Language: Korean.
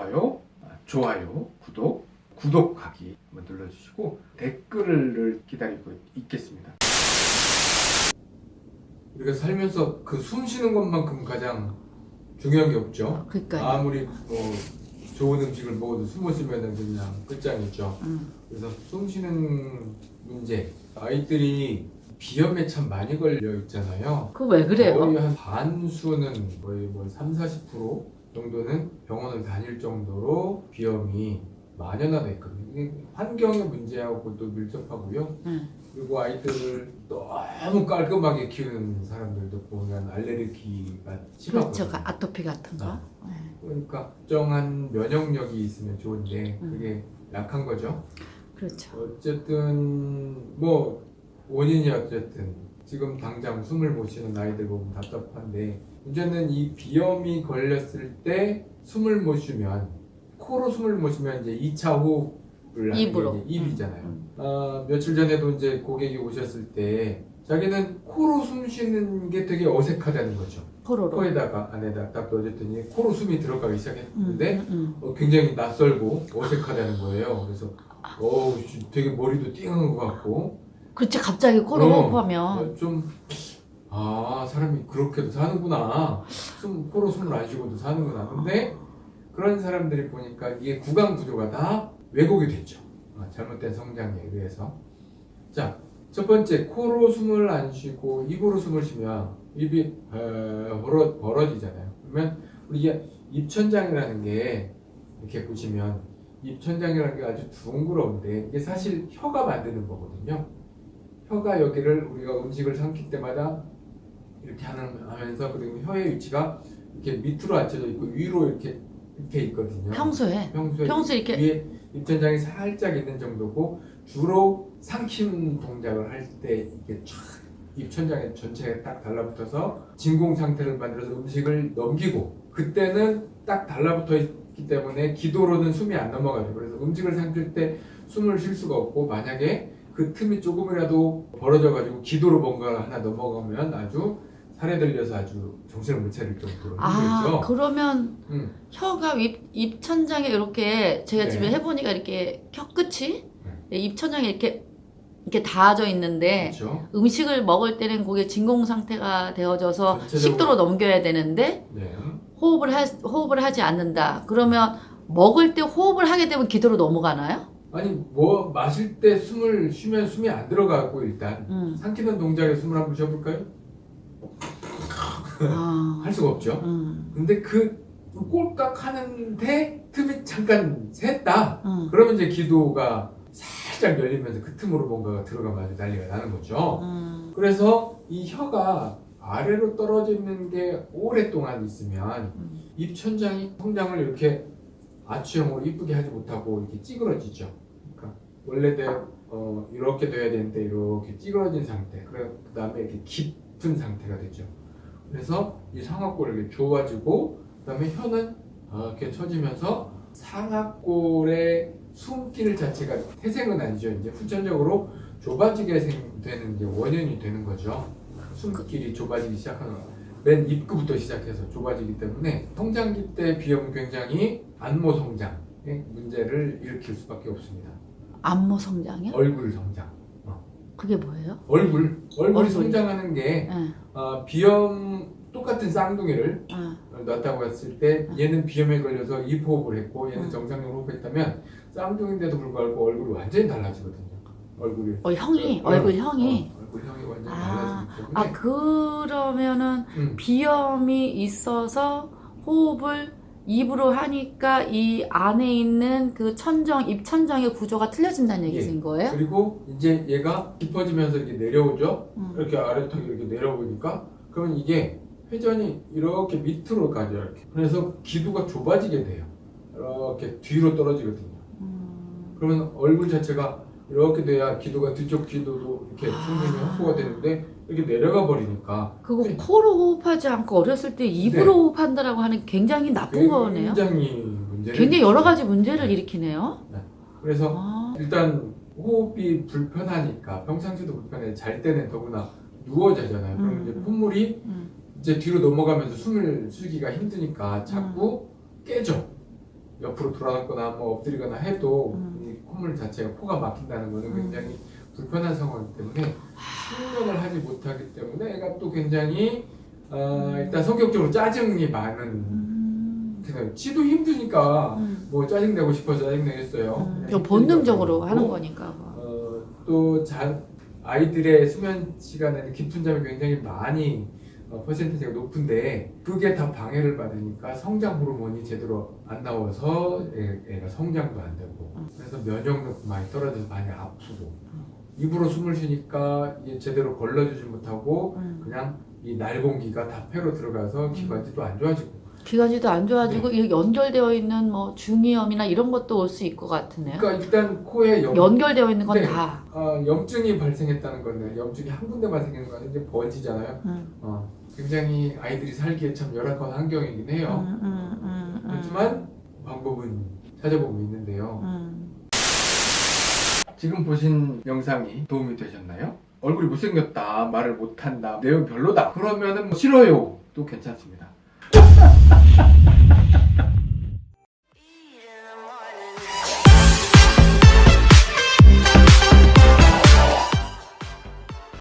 좋아요, 아, 좋아요, 구독, 구독하기 한번 눌러주시고 댓글을 기다리고 있겠습니다. 우리가 살면서 그 숨 쉬는 것만큼 가장 중요한 게 없죠. 그러니까요. 아무리 뭐 좋은 음식을 먹어도 숨을 쉬면 그냥 끝장이죠. 음. 그래서 숨 쉬는 문제 아이들이 비염에 참 많이 걸려 있잖아요. 그 왜 그래요? 거의 한 반수는 거의 뭐 3, 40% 정도는 병원을 다닐 정도로 비염이 만연화돼 있거든요. 환경의 문제하고도 밀접하고요. 음. 그리고 아이들을 너무 깔끔하게 키우는 사람들도 보면 알레르기가 심하거든요. 그렇죠. 가- 아토피 같은 거. 아. 네. 그러니까 특정한 면역력이 있으면 좋은데 음. 그게 약한 거죠. 그렇죠. 어쨌든 뭐 원인이 어쨌든 지금 당장 숨을 못 쉬는 아이들 보면 답답한데 문제는 이 비염이 걸렸을 때 숨을 못 쉬면 코로 숨을 못 쉬면 이제 2차 호흡을 하는 입으로. 입이잖아요. 음, 아, 며칠 전에도 이제 고객이 오셨을 때 자기는 코로 숨 쉬는 게 되게 어색하다는 거죠. 코로로. 코에다가 안에다 딱 넣어줬더니 코로 숨이 들어가기 음, 시작했는데 음, 음. 어, 굉장히 낯설고 어색하다는 거예요. 그래서 어우 씨, 되게 머리도 띵한 것 같고 그렇지 갑자기 코로 어, 호흡하면 어, 좀 아, 사람이 그렇게도 사는구나. 숨, 코로 숨을 안 쉬고도 사는구나. 근데 그런 사람들이 보니까 이게 구강 구조가 다 왜곡이 됐죠. 아, 잘못된 성장에 의해서. 자, 첫 번째, 코로 숨을 안 쉬고 입으로 숨을 쉬면 입이 어, 벌어, 벌어지잖아요. 그러면 우리 입천장이라는 게 이렇게 보시면 입천장이라는 게 아주 둥그러운데 이게 사실 혀가 만드는 거거든요. 혀가 여기를 우리가 음식을 삼킬 때마다 이렇게 하는, 하면서 그리고 혀의 위치가 이렇게 밑으로 앉혀져 있고 위로 이렇게 이렇게 있거든요. 평소에 평소에 평소에 이렇게 위에 입천장이 살짝 있는 정도고 주로 삼킴 동작을 할 때 이게 쫙 입천장에 전체가 딱 달라붙어서 진공 상태를 만들어서 음식을 넘기고 그때는 딱 달라붙어 있기 때문에 기도로는 숨이 안 넘어가죠. 그래서 음식을 삼킬 때 숨을 쉴 수가 없고 만약에 그 틈이 조금이라도 벌어져 가지고 기도로 뭔가 하나 넘어가면 아주 살에 들려서 아주 정신을 못 차릴 정도로 아 힘들죠. 그러면 음. 혀가 입, 입천장에 이렇게 제가 네. 집에 해보니까 이렇게 혀 끝이 입천장에 이렇게 이렇게 닿아져 있는데 그렇죠. 음식을 먹을 때는 그게 진공 상태가 되어져서 전체적으로- 식도로 넘겨야 되는데 네. 호흡을 하, 호흡을 하지 않는다. 그러면 먹을 때 호흡을 하게 되면 기도로 넘어가나요? 아니 뭐 마실 때 숨을 쉬면 숨이 안 들어가고 일단 음. 삼키는 동작에 숨을 한번 쉬어볼까요? 아. 할 수가 없죠. 음. 근데 그 꼴깍 하는데 틈이 잠깐 샜다. 음. 그러면 이제 기도가 살짝 열리면서 그 틈으로 뭔가가 들어가면 아주 난리가 나는 거죠. 음. 그래서 이 혀가 아래로 떨어져 있는 게 오랫동안 있으면 음. 입천장이 성장을 이렇게 아치형으로 이쁘게 하지 못하고 이렇게 찌그러지죠. 원래대로 어, 이렇게 돼야 되는데 이렇게 찌그러진 상태. 그래 그 다음에 이렇게 깊은 상태가 되죠. 그래서 이 상악골이 이렇게 좁아지고 그 다음에 혀는 이렇게 처지면서 상악골의 숨길 자체가 태생은 아니죠. 이제 후천적으로 좁아지게 생- 되는 게 원인이 되는 거죠. 숨길이 좁아지기 시작하는 거. 맨 입구부터 시작해서 좁아지기 때문에 성장기 때 비염은 굉장히 안모 성장의 문제를 일으킬 수밖에 없습니다. 안모 성장이요? 얼굴 성장. 그게 뭐예요? 얼굴 얼굴이 얼굴이. 성장하는 게 예. 어, 비염 똑같은 쌍둥이를 아. 놨다고 했을 때 얘는 비염에 걸려서 입호흡을 했고 얘는 음. 정상적으로 호흡했다면 쌍둥이인데도 불구하고 얼굴이 완전히 달라지거든요. 얼굴이 어, 형이 어, 얼굴 어, 형이 어, 얼굴 형이 완전히 아, 달라지기 때문에 아 그러면은 음, 비염이 있어서 호흡을 입으로 하니까 이 안에 있는 그 천정 입 천정의 구조가 틀려진다는 얘기인 거예요? 그리고 이제 얘가 깊어지면서 이렇게 내려오죠. 음. 이렇게 아래턱이 이렇게 내려오니까 그러면 이게 회전이 이렇게 밑으로 가죠. 이렇게. 그래서 기두가 좁아지게 돼요. 이렇게 뒤로 떨어지거든요. 음. 그러면 얼굴 자체가 이렇게 돼야 기도가 뒤쪽 기도도 이렇게 아. 충분히 확보가 되는데 이렇게 내려가 버리니까 그거 네. 코로 호흡하지 않고 어렸을 때 입으로 네. 호흡한다라고 하는 굉장히 나쁜 거네요. 굉장히 문제를 굉장히 여러 가지 문제를 일으키네요. 그래서 아, 일단 호흡이 불편하니까 평상시도 불편해 잘 때는 더구나 누워 자잖아요. 그러면 음. 이제 콧물이 음. 이제 뒤로 넘어가면서 숨을 쉬기가 힘드니까 자꾸 깨져. 옆으로 돌아가거나 뭐 엎드리거나 해도 음. 이 콧물 자체가 코가 막힌다는 거는 음. 굉장히 불편한 상황이기 때문에 숙면을 하지 못하기 때문에 애가 또 굉장히 어, 일단 성격적으로 짜증이 많은 음. 지도 힘드니까 음. 뭐 짜증내고 싶어서 짜증내겠어요. 음. 그냥 이거 본능적으로 하는 그러고. 거니까. 뭐. 어, 또 자, 아이들의 수면 시간에는 깊은 잠이 굉장히 많이 어, 퍼센티지가 높은데 그게 다 방해를 받으니까 성장 호르몬이 제대로 안 나와서 애, 애가 성장도 안 되고 음. 그래서 면역력도 많이 떨어져서 많이 아프고 입으로 숨을 쉬니까 제대로 걸러주지 못하고 음. 그냥 이 날공기가 다 폐로 들어가서 기관지도 안 좋아지고 기관지도 안 좋아지고 네. 연결되어 있는 뭐 중이염이나 이런 것도 올 수 있을 것 같으네요. 그러니까 일단 코에 염, 연결되어 있는 건 네. 다. 어, 염증이 발생했다는 건데 염증이 한 생기는 거 아니고 이제 번지잖아요. 음. 어, 굉장히 아이들이 살기에 참 열악한 환경이긴 해요. 음, 음, 음, 음. 그렇지만 방법은 찾아보고 있는데요. 음. 지금 보신 영상이 도움이 되셨나요? 얼굴이 못생겼다, 말을 못한다, 내용 별로다. 그러면 은 뭐 싫어요. 도 괜찮습니다.